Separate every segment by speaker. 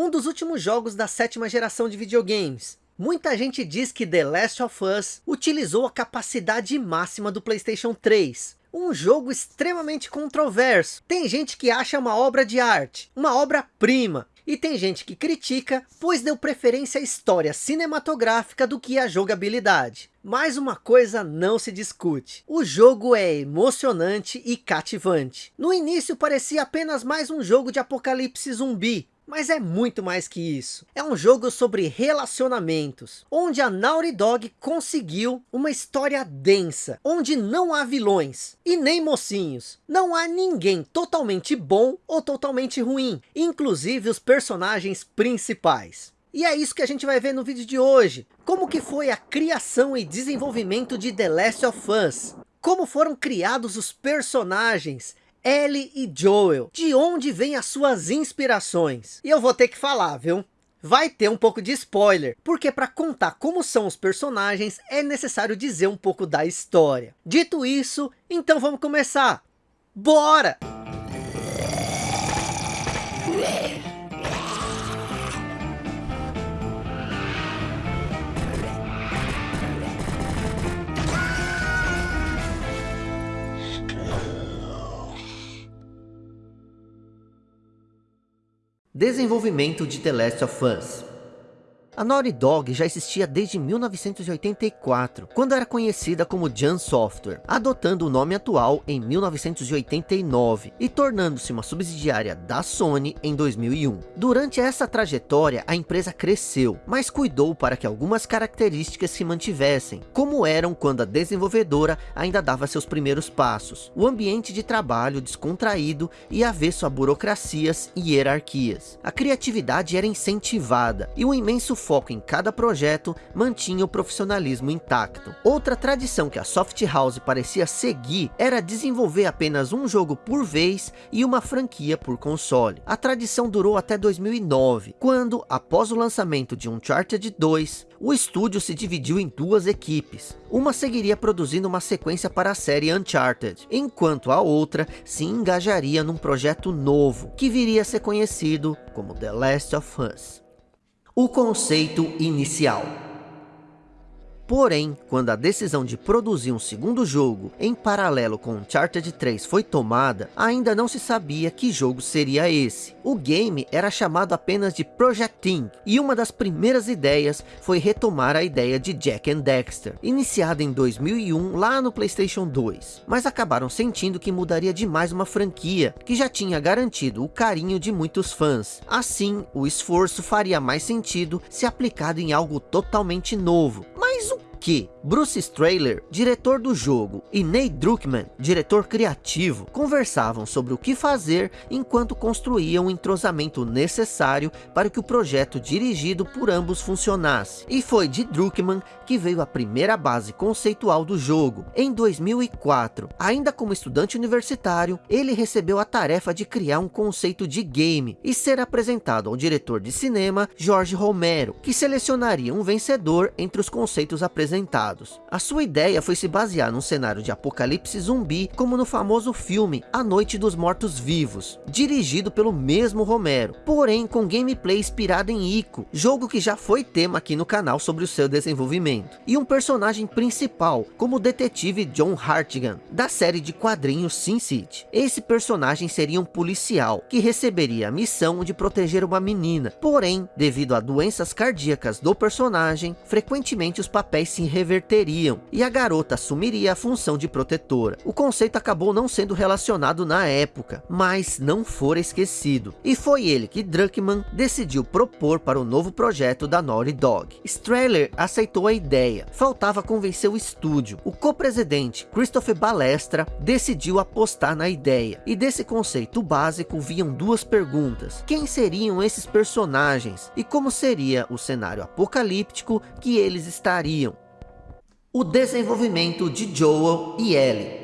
Speaker 1: um dos últimos jogos da sétima geração de videogames. Muita gente diz que The Last of Us utilizou a capacidade máxima do Playstation 3. Um jogo extremamente controverso. Tem gente que acha uma obra de arte, uma obra-prima. E tem gente que critica, pois deu preferência à história cinematográfica do que à jogabilidade. Mas uma coisa não se discute. O jogo é emocionante e cativante. No início parecia apenas mais um jogo de apocalipse zumbi. Mas é muito mais que isso. É um jogo sobre relacionamentos, onde a Naughty Dog conseguiu uma história densa, onde não há vilões e nem mocinhos. Não há ninguém totalmente bom ou totalmente ruim, inclusive os personagens principais. E é isso que a gente vai ver no vídeo de hoje. Como que foi a criação e desenvolvimento de The Last of Us. Como foram criados os personagens Ellie e Joel, de onde vêm as suas inspirações? E eu vou ter que falar, viu? Vai ter um pouco de spoiler, porque para contar como são os personagens, é necessário dizer um pouco da história. Dito isso, então vamos começar. Bora! Desenvolvimento de The Last of Us a Naughty Dog já existia desde 1984, quando era conhecida como Jam Software, adotando o nome atual em 1989 e tornando-se uma subsidiária da Sony em 2001. Durante essa trajetória, a empresa cresceu, mas cuidou para que algumas características se mantivessem, como eram quando a desenvolvedora ainda dava seus primeiros passos. O ambiente de trabalho descontraído e avesso a burocracias e hierarquias. A criatividade era incentivada e um imenso foco em cada projeto mantinha o profissionalismo intacto. Outra tradição que a Soft House parecia seguir era desenvolver apenas um jogo por vez e uma franquia por console. A tradição durou até 2009, quando, após o lançamento de Uncharted 2, o estúdio se dividiu em duas equipes. Uma seguiria produzindo uma sequência para a série Uncharted, enquanto a outra se engajaria num projeto novo, que viria a ser conhecido como The Last of Us. O conceito inicial Porém, quando a decisão de produzir um segundo jogo em paralelo com Uncharted 3 foi tomada, ainda não se sabia que jogo seria esse. O game era chamado apenas de Project Thing, e uma das primeiras ideias foi retomar a ideia de Jack and Dexter, iniciada em 2001 lá no Playstation 2. Mas acabaram sentindo que mudaria demais uma franquia, que já tinha garantido o carinho de muitos fãs. Assim, o esforço faria mais sentido se aplicado em algo totalmente novo. Mas que Bruce Strahler, diretor do jogo, e Nate Druckmann, diretor criativo, conversavam sobre o que fazer enquanto construíam o entrosamento necessário para que o projeto dirigido por ambos funcionasse. E foi de Druckmann que veio a primeira base conceitual do jogo. Em 2004, ainda como estudante universitário, ele recebeu a tarefa de criar um conceito de game e ser apresentado ao diretor de cinema, Jorge Romero, que selecionaria um vencedor entre os conceitos apresentados. A sua ideia foi se basear num cenário de apocalipse zumbi, como no famoso filme A Noite dos Mortos Vivos, dirigido pelo mesmo Romero, porém com gameplay inspirado em Ico, jogo que já foi tema aqui no canal sobre o seu desenvolvimento e um personagem principal, como o detetive John Hartigan, da série de quadrinhos Sin City. Esse personagem seria um policial, que receberia a missão de proteger uma menina, porém, devido a doenças cardíacas do personagem, frequentemente os papéis se reverteriam, e a garota assumiria a função de protetora. O conceito acabou não sendo relacionado na época, mas não fora esquecido, e foi ele que Druckmann decidiu propor para o novo projeto da Naughty Dog. Strahler aceitou a ideia faltava convencer o estúdio. O co-presidente Christopher Balestra decidiu apostar na ideia, e desse conceito básico viam duas perguntas. Quem seriam esses personagens? E como seria o cenário apocalíptico que eles estariam? O desenvolvimento de Joel e Ellie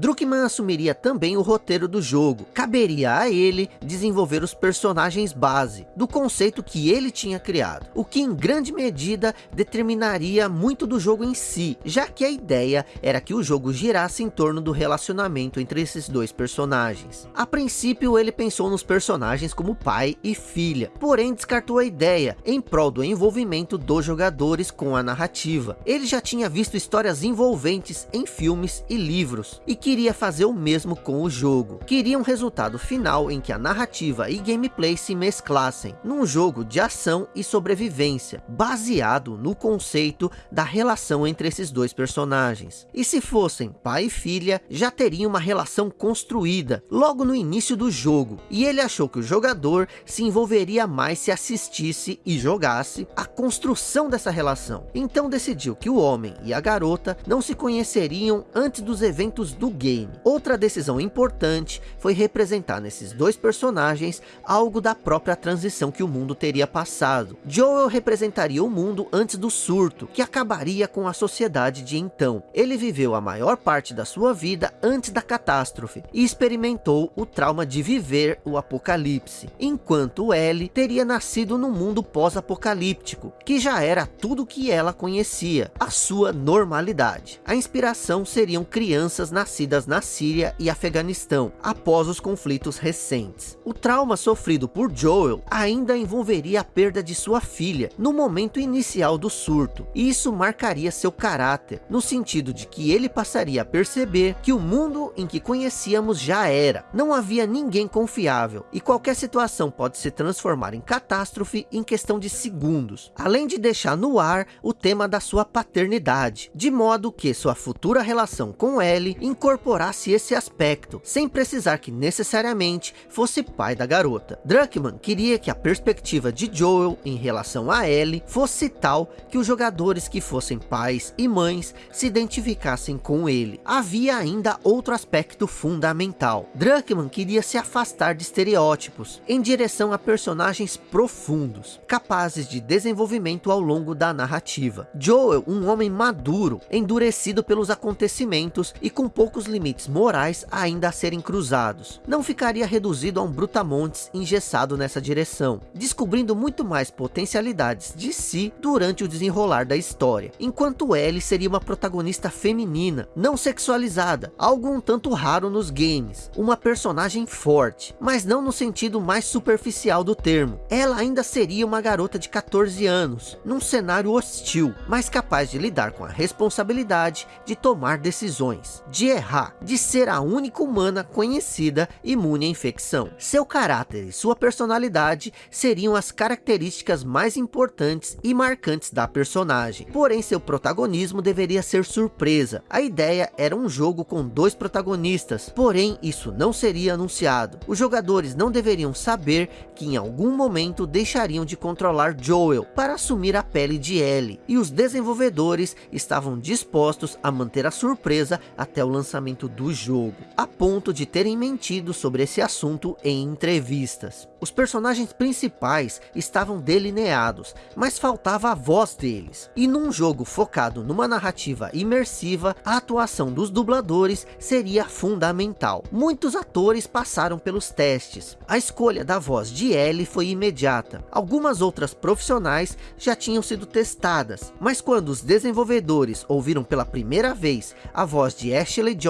Speaker 1: Druckmann assumiria também o roteiro do jogo. Caberia a ele desenvolver os personagens base, do conceito que ele tinha criado. O que em grande medida determinaria muito do jogo em si, já que a ideia era que o jogo girasse em torno do relacionamento entre esses dois personagens. A princípio ele pensou nos personagens como pai e filha, porém descartou a ideia em prol do envolvimento dos jogadores com a narrativa. Ele já tinha visto histórias envolventes em filmes e livros, e queria fazer o mesmo com o jogo. Queria um resultado final em que a narrativa e gameplay se mesclassem, num jogo de ação e sobrevivência, baseado no conceito da relação entre esses dois personagens. E se fossem pai e filha, já teriam uma relação construída, logo no início do jogo, e ele achou que o jogador se envolveria mais se assistisse e jogasse a construção dessa relação. Então decidiu que o homem e a garota não se conheceriam antes dos eventos do game. Outra decisão importante foi representar nesses dois personagens algo da própria transição que o mundo teria passado. Joel representaria o mundo antes do surto, que acabaria com a sociedade de então. Ele viveu a maior parte da sua vida antes da catástrofe e experimentou o trauma de viver o apocalipse, enquanto Ellie teria nascido no mundo pós-apocalíptico, que já era tudo que ela conhecia, a sua normalidade. A inspiração seriam crianças nascidas na Síria e Afeganistão, após os conflitos recentes. O trauma sofrido por Joel ainda envolveria a perda de sua filha no momento inicial do surto, e isso marcaria seu caráter, no sentido de que ele passaria a perceber que o mundo em que conhecíamos já era, não havia ninguém confiável, e qualquer situação pode se transformar em catástrofe em questão de segundos, além de deixar no ar o tema da sua paternidade, de modo que sua futura relação com Ellie incorporasse esse aspecto, sem precisar que necessariamente fosse pai da garota. Druckmann queria que a perspectiva de Joel em relação a Ellie fosse tal que os jogadores que fossem pais e mães se identificassem com ele. Havia ainda outro aspecto fundamental. Druckmann queria se afastar de estereótipos, em direção a personagens profundos, capazes de desenvolvimento ao longo da narrativa. Joel, um homem maduro, endurecido pelos acontecimentos e com poucos limites morais ainda a serem cruzados. Não ficaria reduzido a um brutamontes engessado nessa direção, descobrindo muito mais potencialidades de si durante o desenrolar da história, enquanto Ellie seria uma protagonista feminina, não sexualizada, algo um tanto raro nos games, uma personagem forte, mas não no sentido mais superficial do termo. Ela ainda seria uma garota de 14 anos, num cenário hostil, mas capaz de lidar com a responsabilidade de tomar decisões, de errar, de ser a única humana conhecida imune à infecção. Seu caráter e sua personalidade seriam as características mais importantes e marcantes da personagem. Porém, seu protagonismo deveria ser surpresa. A ideia era um jogo com dois protagonistas, porém isso não seria anunciado. Os jogadores não deveriam saber que em algum momento deixariam de controlar Joel para assumir a pele de Ellie, e os desenvolvedores estavam dispostos a manter a surpresa até o lançamento do jogo, a ponto de terem mentido sobre esse assunto em entrevistas. Os personagens principais estavam delineados, mas faltava a voz deles. E num jogo focado numa narrativa imersiva, a atuação dos dubladores seria fundamental. Muitos atores passaram pelos testes. A escolha da voz de Ellie foi imediata. Algumas outras profissionais já tinham sido testadas, mas quando os desenvolvedores ouviram pela primeira vez a voz de Ashley Johnson,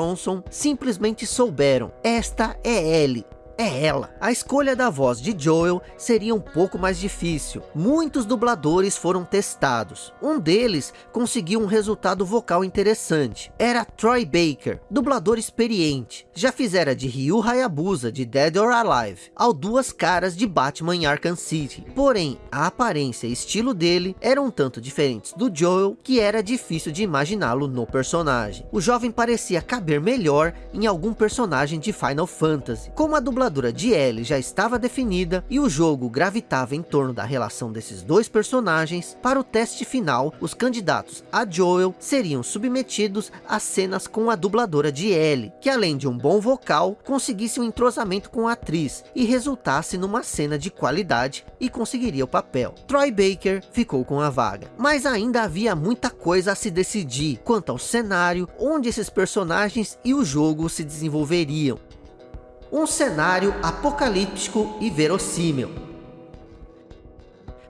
Speaker 1: simplesmente souberam, esta é Ellie, é ela. A escolha da voz de Joel seria um pouco mais difícil. Muitos dubladores foram testados. Um deles conseguiu um resultado vocal interessante. Era Troy Baker, dublador experiente. Já fizera de Ryu Hayabusa de Dead or Alive, ao Duas Caras de Batman em Arkham City. Porém, a aparência e estilo dele eram um tanto diferentes do Joel, que era difícil de imaginá-lo no personagem. O jovem parecia caber melhor em algum personagem de Final Fantasy, como a dubladora dubladora de Ellie já estava definida e o jogo gravitava em torno da relação desses dois personagens, para o teste final, os candidatos a Joel seriam submetidos a cenas com a dubladora de Ellie, que além de um bom vocal, conseguisse um entrosamento com a atriz e resultasse numa cena de qualidade e conseguiria o papel. Troy Baker ficou com a vaga, mas ainda havia muita coisa a se decidir quanto ao cenário, onde esses personagens e o jogo se desenvolveriam. Um cenário apocalíptico e verossímil.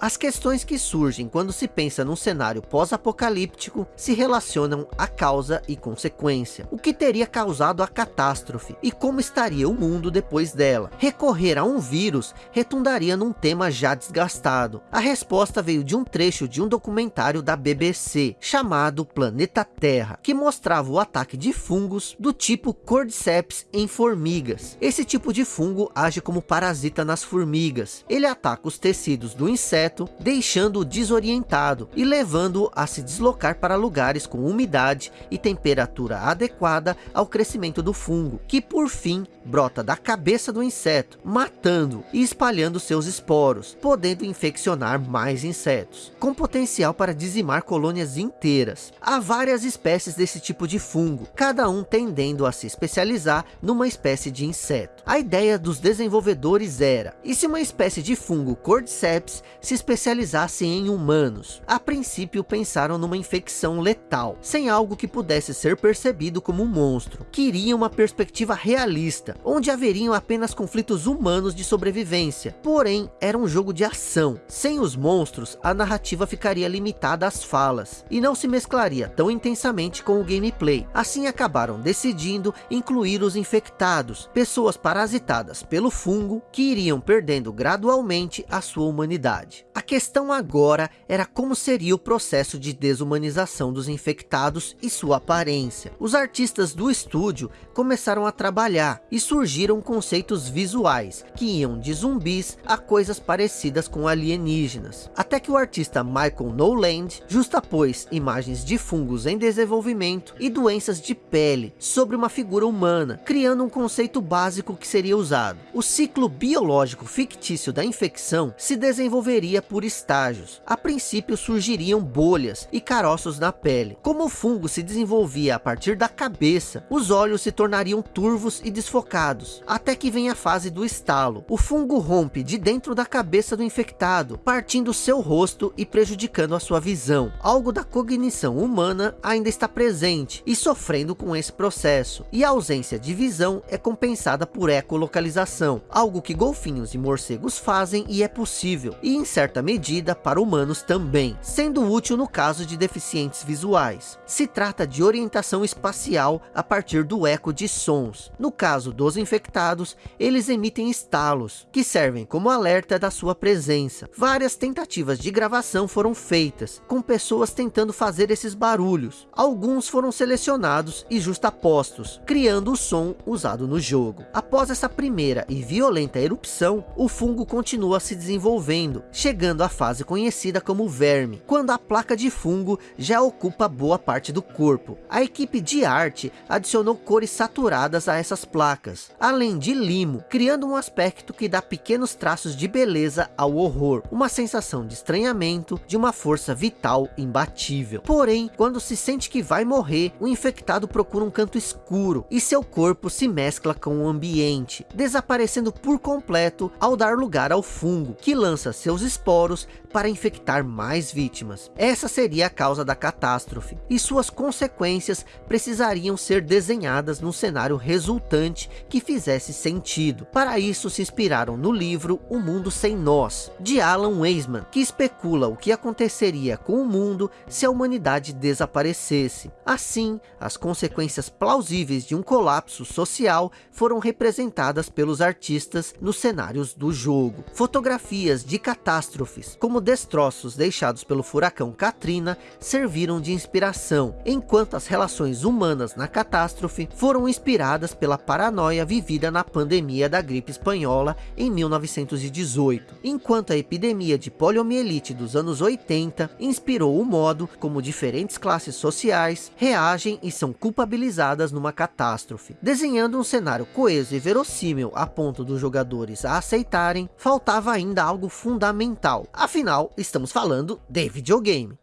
Speaker 1: As questões que surgem quando se pensa num cenário pós-apocalíptico se relacionam à causa e consequência. O que teria causado a catástrofe e como estaria o mundo depois dela? Recorrer a um vírus retundaria num tema já desgastado. A resposta veio de um trecho de um documentário da BBC chamado Planeta Terra, que mostrava o ataque de fungos do tipo Cordyceps em formigas. Esse tipo de fungo age como parasita nas formigas. Ele ataca os tecidos do inseto deixando-o desorientado e levando-o a se deslocar para lugares com umidade e temperatura adequada ao crescimento do fungo, que por fim brota da cabeça do inseto, matando e espalhando seus esporos, podendo infeccionar mais insetos, com potencial para dizimar colônias inteiras. Há várias espécies desse tipo de fungo, cada um tendendo a se especializar numa espécie de inseto. A ideia dos desenvolvedores era, e se uma espécie de fungo Cordyceps se especializasse em humanos. A princípio pensaram numa infecção letal, sem algo que pudesse ser percebido como um monstro. Queriam uma perspectiva realista, onde haveriam apenas conflitos humanos de sobrevivência. Porém, era um jogo de ação. Sem os monstros, a narrativa ficaria limitada às falas, e não se mesclaria tão intensamente com o gameplay. Assim acabaram decidindo incluir os infectados, pessoas parasitadas pelo fungo, que iriam perdendo gradualmente a sua humanidade. A questão agora era como seria o processo de desumanização dos infectados e sua aparência. Os artistas do estúdio começaram a trabalhar e surgiram conceitos visuais que iam de zumbis a coisas parecidas com alienígenas. Até que o artista Michael Noland justapôs imagens de fungos em desenvolvimento e doenças de pele sobre uma figura humana, criando um conceito básico que seria usado. O ciclo biológico fictício da infecção se desenvolveria por estágios. A princípio surgiriam bolhas e caroços na pele. Como o fungo se desenvolvia a partir da cabeça, os olhos se tornariam turvos e desfocados, até que vem a fase do estalo. O fungo rompe de dentro da cabeça do infectado, partindo seu rosto e prejudicando a sua visão. Algo da cognição humana ainda está presente e sofrendo com esse processo. E a ausência de visão é compensada por ecolocalização, algo que golfinhos e morcegos fazem e é possível. E em certa certa medida para humanos também, sendo útil no caso de deficientes visuais. Se trata de orientação espacial a partir do eco de sons. No caso dos infectados, eles emitem estalos, que servem como alerta da sua presença. Várias tentativas de gravação foram feitas, com pessoas tentando fazer esses barulhos. Alguns foram selecionados e justapostos, criando o som usado no jogo. Após essa primeira e violenta erupção, o fungo continua se desenvolvendo, chegando chegando à fase conhecida como verme, quando a placa de fungo já ocupa boa parte do corpo. A equipe de arte adicionou cores saturadas a essas placas, além de limo, criando um aspecto que dá pequenos traços de beleza ao horror, uma sensação de estranhamento, de uma força vital imbatível. Porém, quando se sente que vai morrer, o infectado procura um canto escuro e seu corpo se mescla com o ambiente, desaparecendo por completo ao dar lugar ao fungo, que lança seus esporos poros para infectar mais vítimas. Essa seria a causa da catástrofe, e suas consequências precisariam ser desenhadas num cenário resultante que fizesse sentido. Para isso se inspiraram no livro O Mundo Sem Nós, de Alan Weisman, que especula o que aconteceria com o mundo se a humanidade desaparecesse. Assim, as consequências plausíveis de um colapso social foram representadas pelos artistas nos cenários do jogo. Fotografias de catástrofe catástrofes, como destroços deixados pelo furacão Katrina, serviram de inspiração, enquanto as relações humanas na catástrofe foram inspiradas pela paranoia vivida na pandemia da gripe espanhola em 1918, enquanto a epidemia de poliomielite dos anos 80 inspirou o modo como diferentes classes sociais reagem e são culpabilizadas numa catástrofe, desenhando um cenário coeso e verossímil a ponto dos jogadores a aceitarem, faltava ainda algo fundamental, afinal estamos falando de videogame.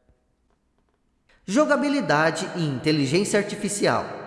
Speaker 1: Jogabilidade e inteligência artificial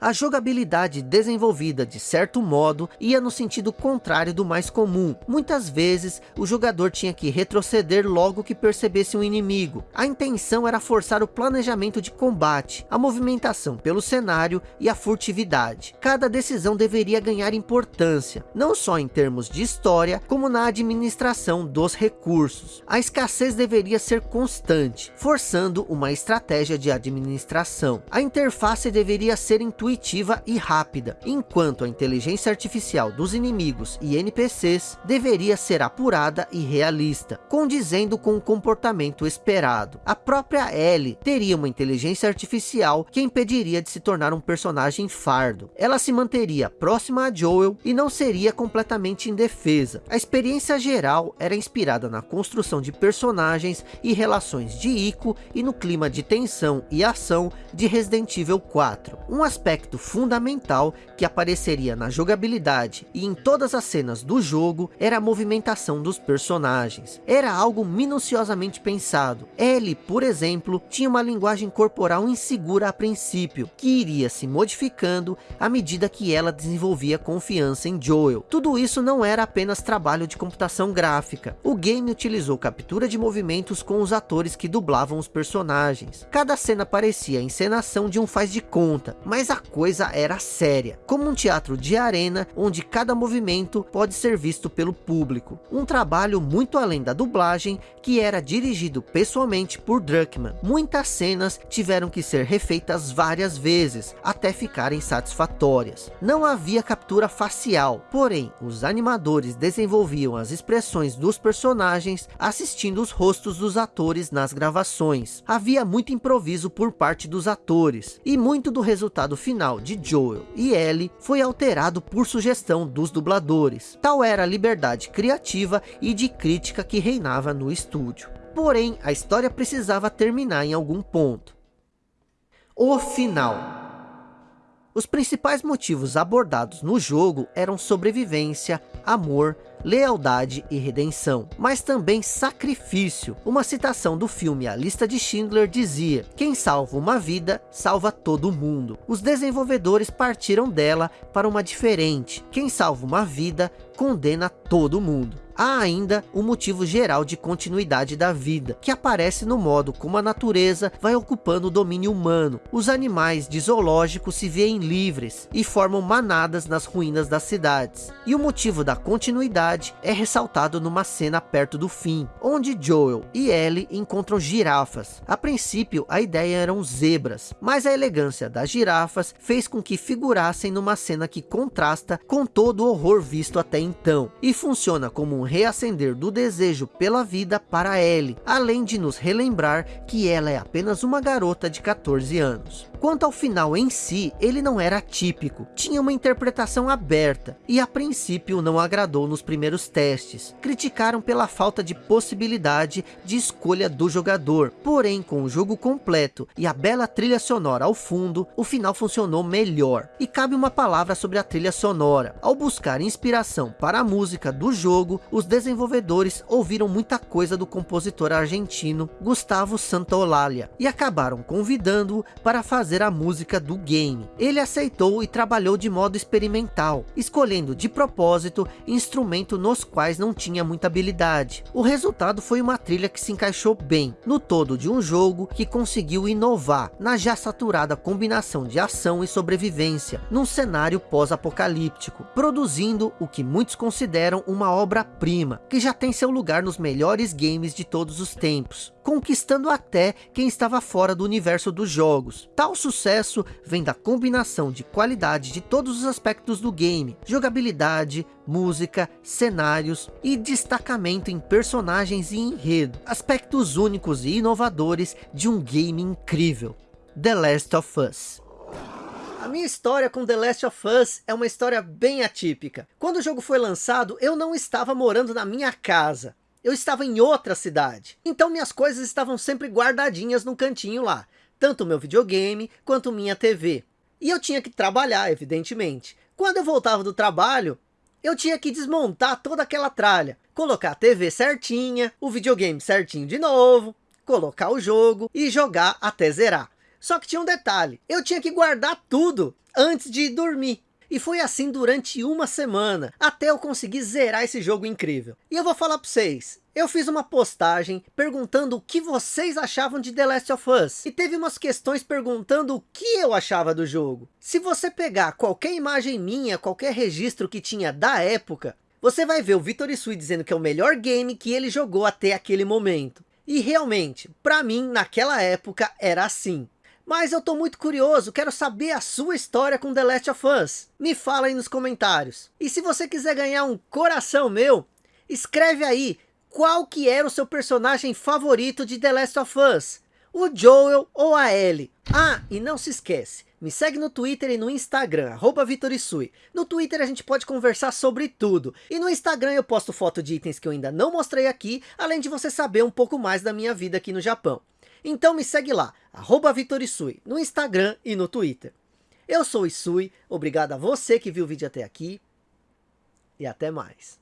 Speaker 1: a jogabilidade desenvolvida de certo modo ia no sentido contrário do mais comum. Muitas vezes o jogador tinha que retroceder logo que percebesse um inimigo. A intenção era forçar o planejamento de combate, a movimentação pelo cenário e a furtividade. Cada decisão deveria ganhar importância, não só em termos de história, como na administração dos recursos. A escassez deveria ser constante, forçando uma estratégia de administração. A interface deveria ser intuitiva intuitiva e rápida, enquanto a inteligência artificial dos inimigos e NPCs deveria ser apurada e realista, condizendo com o comportamento esperado. A própria Ellie teria uma inteligência artificial que impediria de se tornar um personagem fardo. Ela se manteria próxima a Joel e não seria completamente indefesa. A experiência geral era inspirada na construção de personagens e relações de Ico e no clima de tensão e ação de Resident Evil 4. Um aspecto aspecto fundamental que apareceria na jogabilidade e em todas as cenas do jogo era a movimentação dos personagens. Era algo minuciosamente pensado. Ellie, por exemplo, tinha uma linguagem corporal insegura a princípio, que iria se modificando à medida que ela desenvolvia confiança em Joel. Tudo isso não era apenas trabalho de computação gráfica. O game utilizou captura de movimentos com os atores que dublavam os personagens. Cada cena parecia a encenação de um faz de conta, mas a coisa era séria, como um teatro de arena onde cada movimento pode ser visto pelo público. Um trabalho muito além da dublagem que era dirigido pessoalmente por Druckmann. Muitas cenas tiveram que ser refeitas várias vezes até ficarem satisfatórias. Não havia captura facial, porém os animadores desenvolviam as expressões dos personagens assistindo os rostos dos atores nas gravações. Havia muito improviso por parte dos atores e muito do resultado final final de Joel e Ellie foi alterado por sugestão dos dubladores. Tal era a liberdade criativa e de crítica que reinava no estúdio. Porém, a história precisava terminar em algum ponto. O final os principais motivos abordados no jogo eram sobrevivência, amor, lealdade e redenção, mas também sacrifício. Uma citação do filme A Lista de Schindler dizia, quem salva uma vida, salva todo mundo. Os desenvolvedores partiram dela para uma diferente, quem salva uma vida, condena todo mundo há ainda o um motivo geral de continuidade da vida, que aparece no modo como a natureza vai ocupando o domínio humano. Os animais de zoológico se veem livres e formam manadas nas ruínas das cidades. E o motivo da continuidade é ressaltado numa cena perto do fim, onde Joel e Ellie encontram girafas. A princípio, a ideia eram zebras, mas a elegância das girafas fez com que figurassem numa cena que contrasta com todo o horror visto até então, e funciona como um reacender do desejo pela vida para Ellie, além de nos relembrar que ela é apenas uma garota de 14 anos. Quanto ao final em si, ele não era típico, tinha uma interpretação aberta e a princípio não agradou nos primeiros testes. Criticaram pela falta de possibilidade de escolha do jogador, porém com o jogo completo e a bela trilha sonora ao fundo, o final funcionou melhor. E cabe uma palavra sobre a trilha sonora. Ao buscar inspiração para a música do jogo, os desenvolvedores ouviram muita coisa do compositor argentino Gustavo Santaolalla e acabaram convidando-o para fazer fazer a música do game. Ele aceitou e trabalhou de modo experimental, escolhendo de propósito instrumentos nos quais não tinha muita habilidade. O resultado foi uma trilha que se encaixou bem no todo de um jogo que conseguiu inovar na já saturada combinação de ação e sobrevivência num cenário pós-apocalíptico, produzindo o que muitos consideram uma obra-prima, que já tem seu lugar nos melhores games de todos os tempos conquistando até quem estava fora do universo dos jogos. Tal sucesso vem da combinação de qualidade de todos os aspectos do game, jogabilidade, música, cenários e destacamento em personagens e enredo, aspectos únicos e inovadores de um game incrível. The Last of Us. A minha história com The Last of Us é uma história bem atípica. Quando o jogo foi lançado, eu não estava morando na minha casa. Eu estava em outra cidade. Então minhas coisas estavam sempre guardadinhas num cantinho lá. Tanto meu videogame, quanto minha TV. E eu tinha que trabalhar, evidentemente. Quando eu voltava do trabalho, eu tinha que desmontar toda aquela tralha. Colocar a TV certinha, o videogame certinho de novo, colocar o jogo e jogar até zerar. Só que tinha um detalhe, eu tinha que guardar tudo antes de dormir. E foi assim durante uma semana, até eu conseguir zerar esse jogo incrível. E eu vou falar para vocês, eu fiz uma postagem perguntando o que vocês achavam de The Last of Us. E teve umas questões perguntando o que eu achava do jogo. Se você pegar qualquer imagem minha, qualquer registro que tinha da época, você vai ver o Vitor Isui dizendo que é o melhor game que ele jogou até aquele momento. E realmente, para mim, naquela época, era assim. Mas eu tô muito curioso, quero saber a sua história com The Last of Us. Me fala aí nos comentários. E se você quiser ganhar um coração meu, escreve aí qual que era o seu personagem favorito de The Last of Us. O Joel ou a Ellie. Ah, e não se esquece, me segue no Twitter e no Instagram, arroba Vitorisui. No Twitter a gente pode conversar sobre tudo. E no Instagram eu posto foto de itens que eu ainda não mostrei aqui, além de você saber um pouco mais da minha vida aqui no Japão. Então me segue lá, arroba Vitorisui, no Instagram e no Twitter. Eu sou o Isui, obrigado a você que viu o vídeo até aqui e até mais.